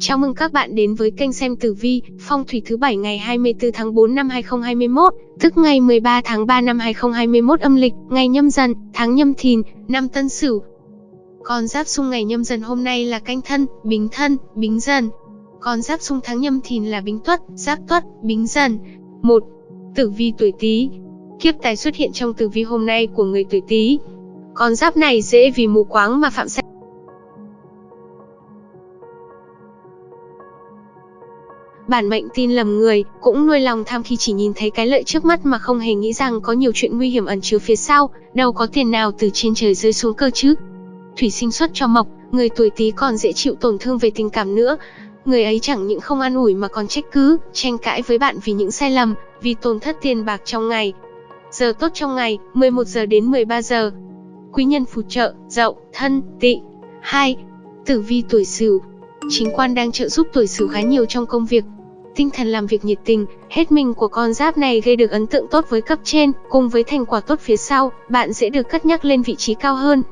Chào mừng các bạn đến với kênh xem tử vi, phong thủy thứ bảy ngày 24 tháng 4 năm 2021, tức ngày 13 tháng 3 năm 2021 âm lịch, ngày nhâm dần, tháng nhâm thìn, năm tân sửu. Con giáp xung ngày nhâm dần hôm nay là canh thân, bính thân, bính dần. Con giáp xung tháng nhâm thìn là bính tuất, giáp tuất, bính dần. 1. Tử vi tuổi Tý. Kiếp tài xuất hiện trong tử vi hôm nay của người tuổi Tý. Con giáp này dễ vì mù quáng mà phạm sai bản mệnh tin lầm người, cũng nuôi lòng tham khi chỉ nhìn thấy cái lợi trước mắt mà không hề nghĩ rằng có nhiều chuyện nguy hiểm ẩn chứa phía sau, đâu có tiền nào từ trên trời rơi xuống cơ chứ. Thủy sinh xuất cho mộc, người tuổi Tý còn dễ chịu tổn thương về tình cảm nữa. Người ấy chẳng những không an ủi mà còn trách cứ, tranh cãi với bạn vì những sai lầm, vì tổn thất tiền bạc trong ngày. Giờ tốt trong ngày, 11 giờ đến 13 giờ. Quý nhân phù trợ, dậu, thân, tỵ. 2. Tử vi tuổi Sửu. Chính quan đang trợ giúp tuổi Sửu khá nhiều trong công việc, tinh thần làm việc nhiệt tình, hết mình của con giáp này gây được ấn tượng tốt với cấp trên, cùng với thành quả tốt phía sau, bạn sẽ được cất nhắc lên vị trí cao hơn.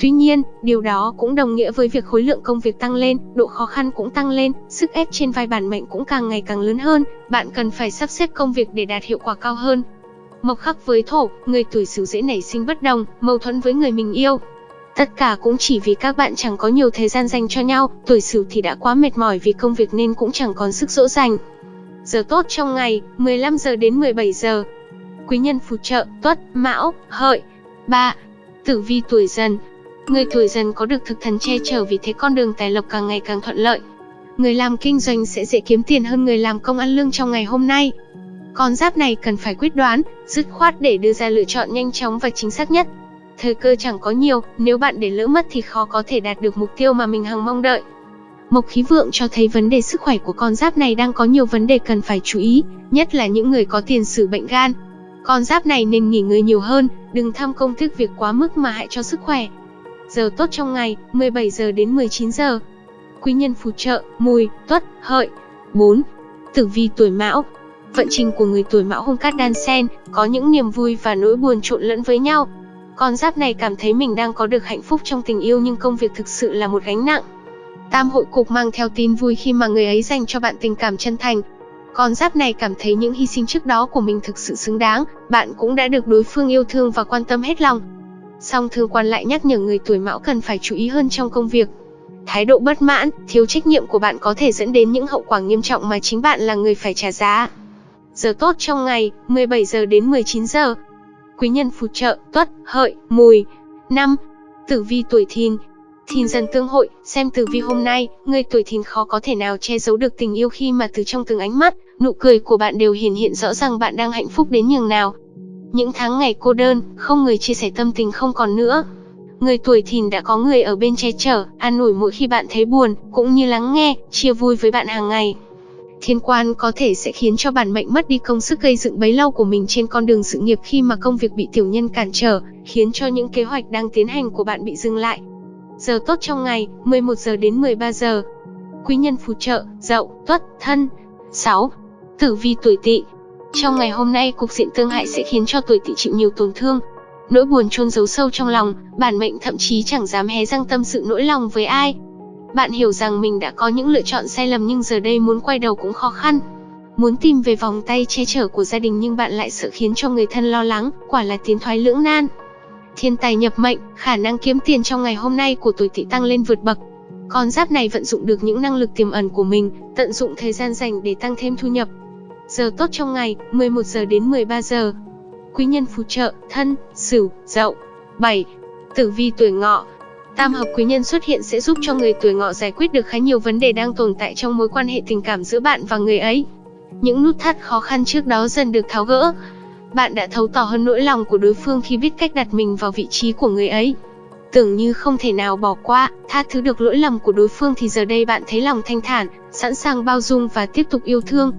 Tuy nhiên, điều đó cũng đồng nghĩa với việc khối lượng công việc tăng lên, độ khó khăn cũng tăng lên, sức ép trên vai bản mệnh cũng càng ngày càng lớn hơn, bạn cần phải sắp xếp công việc để đạt hiệu quả cao hơn. Mộc khắc với thổ, người tuổi Sửu dễ nảy sinh bất đồng, mâu thuẫn với người mình yêu, Tất cả cũng chỉ vì các bạn chẳng có nhiều thời gian dành cho nhau, tuổi Sửu thì đã quá mệt mỏi vì công việc nên cũng chẳng còn sức dỗ dành. Giờ tốt trong ngày, 15 giờ đến 17 giờ. Quý nhân phù trợ, Tuất, Mão, Hợi. 3. Tử vi tuổi Dần. Người tuổi Dần có được thực thần che chở vì thế con đường tài lộc càng ngày càng thuận lợi. Người làm kinh doanh sẽ dễ kiếm tiền hơn người làm công ăn lương trong ngày hôm nay. Con giáp này cần phải quyết đoán, dứt khoát để đưa ra lựa chọn nhanh chóng và chính xác nhất. Thời cơ chẳng có nhiều, nếu bạn để lỡ mất thì khó có thể đạt được mục tiêu mà mình hằng mong đợi. Mộc khí vượng cho thấy vấn đề sức khỏe của con giáp này đang có nhiều vấn đề cần phải chú ý, nhất là những người có tiền sử bệnh gan. Con giáp này nên nghỉ ngơi nhiều hơn, đừng tham công thức việc quá mức mà hại cho sức khỏe. Giờ tốt trong ngày, 17 giờ đến 19 giờ. Quý nhân phù trợ, mùi, tuất, hợi. 4. Tử vi tuổi mão, Vận trình của người tuổi mão hung cát đan sen, có những niềm vui và nỗi buồn trộn lẫn với nhau. Con giáp này cảm thấy mình đang có được hạnh phúc trong tình yêu nhưng công việc thực sự là một gánh nặng. Tam hội cục mang theo tin vui khi mà người ấy dành cho bạn tình cảm chân thành. Con giáp này cảm thấy những hy sinh trước đó của mình thực sự xứng đáng, bạn cũng đã được đối phương yêu thương và quan tâm hết lòng. Song thương quan lại nhắc nhở người tuổi mão cần phải chú ý hơn trong công việc. Thái độ bất mãn, thiếu trách nhiệm của bạn có thể dẫn đến những hậu quả nghiêm trọng mà chính bạn là người phải trả giá. Giờ tốt trong ngày, 17 giờ đến 19 giờ quý nhân phù trợ, tuất, hợi, mùi. năm Tử vi tuổi thìn Thìn dần tương hội, xem tử vi hôm nay, người tuổi thìn khó có thể nào che giấu được tình yêu khi mà từ trong từng ánh mắt, nụ cười của bạn đều hiển hiện rõ rằng bạn đang hạnh phúc đến nhường nào. Những tháng ngày cô đơn, không người chia sẻ tâm tình không còn nữa. Người tuổi thìn đã có người ở bên che chở, an ủi mỗi khi bạn thấy buồn, cũng như lắng nghe, chia vui với bạn hàng ngày. Thiên quan có thể sẽ khiến cho bản mệnh mất đi công sức gây dựng bấy lâu của mình trên con đường sự nghiệp khi mà công việc bị tiểu nhân cản trở, khiến cho những kế hoạch đang tiến hành của bạn bị dừng lại. Giờ tốt trong ngày, 11 giờ đến 13 giờ. Quý nhân phù trợ, dậu, tuất, thân. 6. Tử vi tuổi tỵ Trong ngày hôm nay, cục diện tương hại sẽ khiến cho tuổi tỵ chịu nhiều tổn thương. Nỗi buồn chôn giấu sâu trong lòng, bản mệnh thậm chí chẳng dám hé răng tâm sự nỗi lòng với ai, bạn hiểu rằng mình đã có những lựa chọn sai lầm nhưng giờ đây muốn quay đầu cũng khó khăn. Muốn tìm về vòng tay che chở của gia đình nhưng bạn lại sợ khiến cho người thân lo lắng, quả là tiến thoái lưỡng nan. Thiên tài nhập mệnh, khả năng kiếm tiền trong ngày hôm nay của tuổi tỵ tăng lên vượt bậc. Con giáp này vận dụng được những năng lực tiềm ẩn của mình, tận dụng thời gian dành để tăng thêm thu nhập. Giờ tốt trong ngày, 11 giờ đến 13 giờ. Quý nhân phù trợ, thân, sửu, dậu. 7. Tử vi tuổi ngọ, Tam hợp quý nhân xuất hiện sẽ giúp cho người tuổi ngọ giải quyết được khá nhiều vấn đề đang tồn tại trong mối quan hệ tình cảm giữa bạn và người ấy. Những nút thắt khó khăn trước đó dần được tháo gỡ. Bạn đã thấu tỏ hơn nỗi lòng của đối phương khi biết cách đặt mình vào vị trí của người ấy. Tưởng như không thể nào bỏ qua, tha thứ được lỗi lầm của đối phương thì giờ đây bạn thấy lòng thanh thản, sẵn sàng bao dung và tiếp tục yêu thương.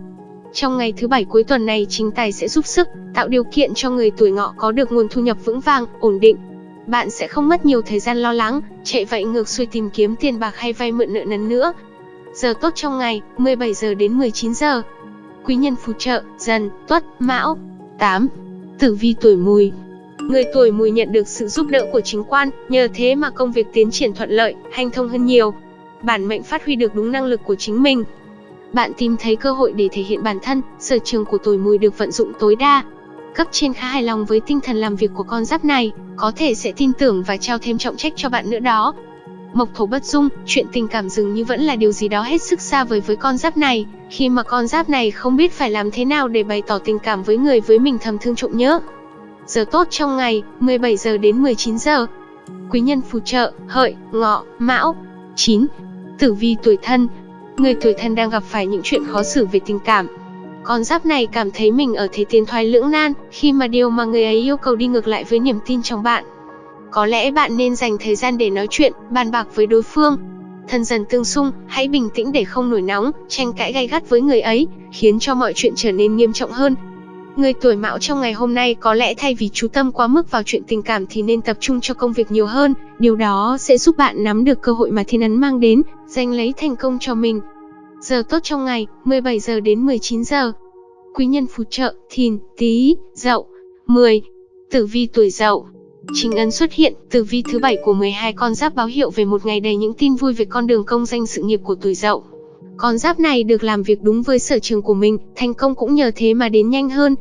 Trong ngày thứ bảy cuối tuần này chính tài sẽ giúp sức, tạo điều kiện cho người tuổi ngọ có được nguồn thu nhập vững vàng, ổn định bạn sẽ không mất nhiều thời gian lo lắng, chạy vậy ngược xuôi tìm kiếm tiền bạc hay vay mượn nợ nần nữa. Giờ tốt trong ngày, 17 giờ đến 19 giờ. Quý nhân phù trợ, dần, tuất, mão. 8. Tử vi tuổi mùi Người tuổi mùi nhận được sự giúp đỡ của chính quan, nhờ thế mà công việc tiến triển thuận lợi, hành thông hơn nhiều. bản mệnh phát huy được đúng năng lực của chính mình. Bạn tìm thấy cơ hội để thể hiện bản thân, sở trường của tuổi mùi được vận dụng tối đa. Cấp trên khá hài lòng với tinh thần làm việc của con giáp này, có thể sẽ tin tưởng và trao thêm trọng trách cho bạn nữa đó. Mộc thổ bất dung, chuyện tình cảm dường như vẫn là điều gì đó hết sức xa vời với con giáp này, khi mà con giáp này không biết phải làm thế nào để bày tỏ tình cảm với người với mình thầm thương trộm nhớ. Giờ tốt trong ngày, 17 giờ đến 19 giờ. Quý nhân phù trợ, hợi, ngọ, mão. 9. Tử vi tuổi thân. Người tuổi thân đang gặp phải những chuyện khó xử về tình cảm. Con giáp này cảm thấy mình ở thế tiến thoái lưỡng nan, khi mà điều mà người ấy yêu cầu đi ngược lại với niềm tin trong bạn. Có lẽ bạn nên dành thời gian để nói chuyện, bàn bạc với đối phương. Thân dần tương xung, hãy bình tĩnh để không nổi nóng, tranh cãi gay gắt với người ấy, khiến cho mọi chuyện trở nên nghiêm trọng hơn. Người tuổi mão trong ngày hôm nay có lẽ thay vì chú tâm quá mức vào chuyện tình cảm thì nên tập trung cho công việc nhiều hơn, điều đó sẽ giúp bạn nắm được cơ hội mà thiên ấn mang đến, giành lấy thành công cho mình. Giờ tốt trong ngày, 17 giờ đến 19 giờ. Quý nhân phù trợ, thìn, tý, dậu. 10. Tử vi tuổi dậu Chính ấn xuất hiện, tử vi thứ bảy của 12 con giáp báo hiệu về một ngày đầy những tin vui về con đường công danh sự nghiệp của tuổi dậu. Con giáp này được làm việc đúng với sở trường của mình, thành công cũng nhờ thế mà đến nhanh hơn.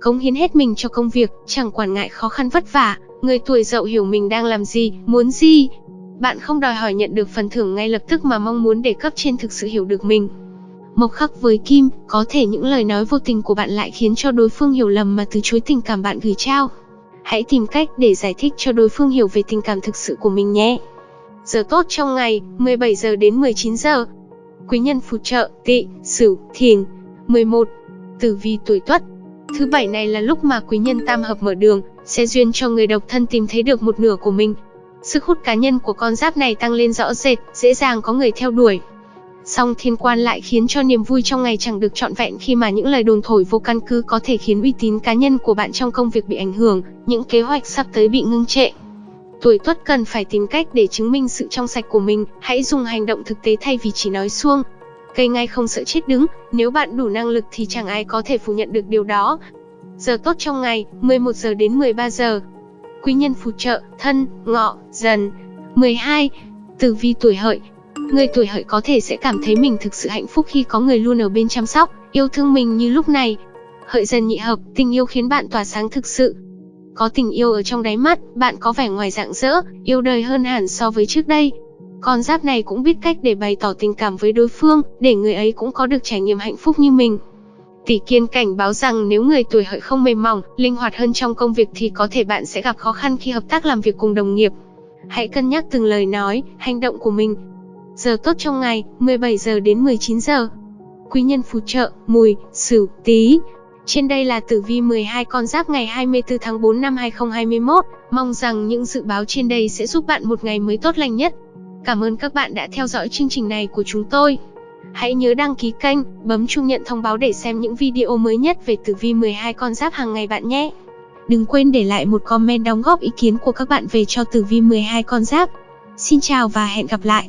Cống hiến hết mình cho công việc, chẳng quản ngại khó khăn vất vả, người tuổi dậu hiểu mình đang làm gì, muốn gì. Bạn không đòi hỏi nhận được phần thưởng ngay lập tức mà mong muốn để cấp trên thực sự hiểu được mình. Mộc khắc với kim, có thể những lời nói vô tình của bạn lại khiến cho đối phương hiểu lầm mà từ chối tình cảm bạn gửi trao. Hãy tìm cách để giải thích cho đối phương hiểu về tình cảm thực sự của mình nhé. Giờ tốt trong ngày, 17 giờ đến 19 giờ. Quý nhân phù trợ, Tị, sửu, thìn. 11. Tử vi tuổi tuất. Thứ bảy này là lúc mà quý nhân tam hợp mở đường, sẽ duyên cho người độc thân tìm thấy được một nửa của mình. Sức hút cá nhân của con giáp này tăng lên rõ rệt, dễ dàng có người theo đuổi. Song thiên quan lại khiến cho niềm vui trong ngày chẳng được trọn vẹn khi mà những lời đồn thổi vô căn cứ có thể khiến uy tín cá nhân của bạn trong công việc bị ảnh hưởng, những kế hoạch sắp tới bị ngưng trệ. Tuổi tuất cần phải tìm cách để chứng minh sự trong sạch của mình, hãy dùng hành động thực tế thay vì chỉ nói suông. Cây ngay không sợ chết đứng, nếu bạn đủ năng lực thì chẳng ai có thể phủ nhận được điều đó. Giờ tốt trong ngày, 11 giờ đến 13 giờ. Quý nhân phù trợ, thân, ngọ, dần. 12. Tử vi tuổi hợi, Người tuổi hợi có thể sẽ cảm thấy mình thực sự hạnh phúc khi có người luôn ở bên chăm sóc, yêu thương mình như lúc này. Hợi dần nhị hợp, tình yêu khiến bạn tỏa sáng thực sự. Có tình yêu ở trong đáy mắt, bạn có vẻ ngoài rạng rỡ, yêu đời hơn hẳn so với trước đây. Con giáp này cũng biết cách để bày tỏ tình cảm với đối phương, để người ấy cũng có được trải nghiệm hạnh phúc như mình. Tỷ kiên cảnh báo rằng nếu người tuổi hợi không mềm mỏng, linh hoạt hơn trong công việc thì có thể bạn sẽ gặp khó khăn khi hợp tác làm việc cùng đồng nghiệp. Hãy cân nhắc từng lời nói, hành động của mình, Giờ tốt trong ngày, 17 giờ đến 19 giờ. Quý nhân phù trợ, mùi, sửu, tí. Trên đây là tử vi 12 con giáp ngày 24 tháng 4 năm 2021. Mong rằng những dự báo trên đây sẽ giúp bạn một ngày mới tốt lành nhất. Cảm ơn các bạn đã theo dõi chương trình này của chúng tôi. Hãy nhớ đăng ký kênh, bấm chuông nhận thông báo để xem những video mới nhất về tử vi 12 con giáp hàng ngày bạn nhé. Đừng quên để lại một comment đóng góp ý kiến của các bạn về cho tử vi 12 con giáp. Xin chào và hẹn gặp lại.